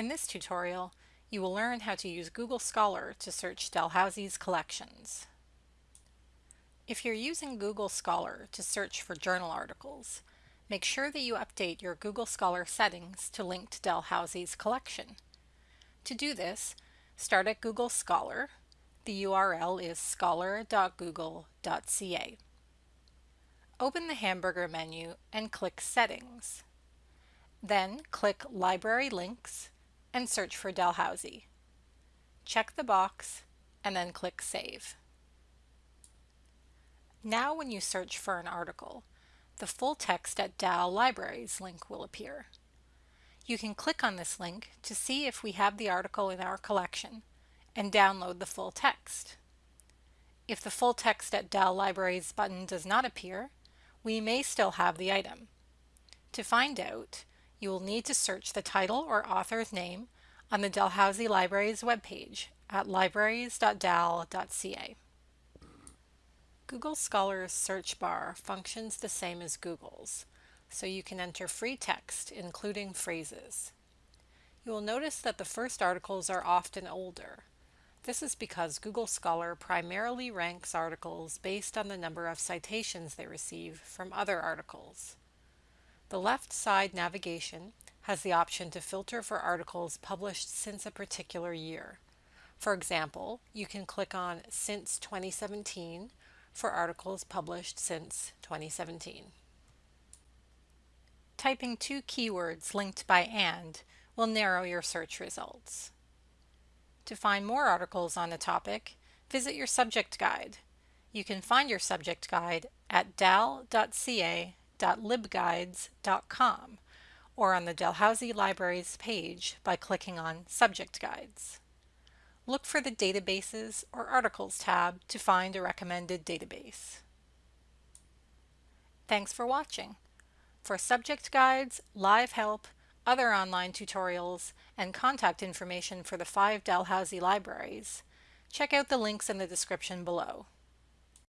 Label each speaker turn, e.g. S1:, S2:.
S1: In this tutorial, you will learn how to use Google Scholar to search Dalhousie's collections. If you're using Google Scholar to search for journal articles, make sure that you update your Google Scholar settings to link to Dalhousie's collection. To do this, start at Google Scholar. The URL is scholar.google.ca. Open the hamburger menu and click Settings. Then click Library Links and search for Dalhousie. Check the box and then click Save. Now when you search for an article, the full text at Dal Libraries link will appear. You can click on this link to see if we have the article in our collection and download the full text. If the full text at Dal Libraries button does not appear, we may still have the item. To find out, you will need to search the title or author's name on the Dalhousie Libraries webpage at libraries.dal.ca. Google Scholar's search bar functions the same as Google's, so you can enter free text, including phrases. You will notice that the first articles are often older. This is because Google Scholar primarily ranks articles based on the number of citations they receive from other articles. The left side navigation has the option to filter for articles published since a particular year. For example, you can click on Since 2017 for articles published since 2017. Typing two keywords linked by AND will narrow your search results. To find more articles on a topic, visit your subject guide. You can find your subject guide at dal.ca www.libguides.com or on the Dalhousie Libraries page by clicking on Subject Guides. Look for the Databases or Articles tab to find a recommended database. Thanks for watching. For subject guides, live help, other online tutorials, and contact information for the five Dalhousie libraries, check out the links in the description below.